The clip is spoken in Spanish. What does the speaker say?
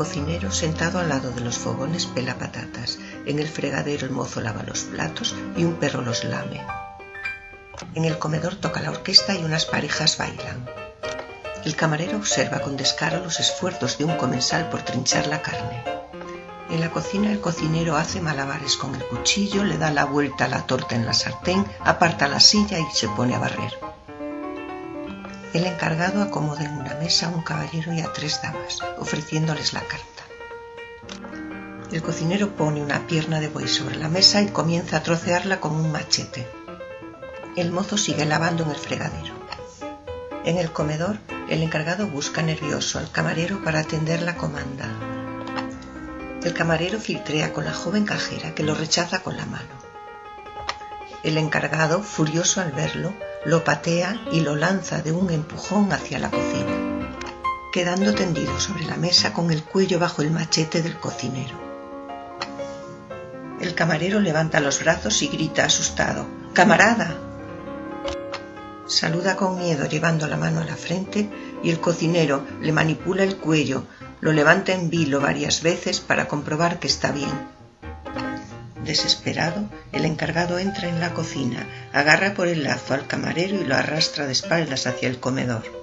cocinero, sentado al lado de los fogones, pela patatas. En el fregadero el mozo lava los platos y un perro los lame. En el comedor toca la orquesta y unas parejas bailan. El camarero observa con descaro los esfuerzos de un comensal por trinchar la carne. En la cocina el cocinero hace malabares con el cuchillo, le da la vuelta a la torta en la sartén, aparta la silla y se pone a barrer. El encargado acomoda en una mesa a un caballero y a tres damas, ofreciéndoles la carta. El cocinero pone una pierna de buey sobre la mesa y comienza a trocearla con un machete. El mozo sigue lavando en el fregadero. En el comedor, el encargado busca nervioso al camarero para atender la comanda. El camarero filtrea con la joven cajera que lo rechaza con la mano. El encargado, furioso al verlo, lo patea y lo lanza de un empujón hacia la cocina, quedando tendido sobre la mesa con el cuello bajo el machete del cocinero. El camarero levanta los brazos y grita asustado, ¡Camarada! Saluda con miedo llevando la mano a la frente y el cocinero le manipula el cuello, lo levanta en vilo varias veces para comprobar que está bien Desesperado, el encargado entra en la cocina, agarra por el lazo al camarero y lo arrastra de espaldas hacia el comedor.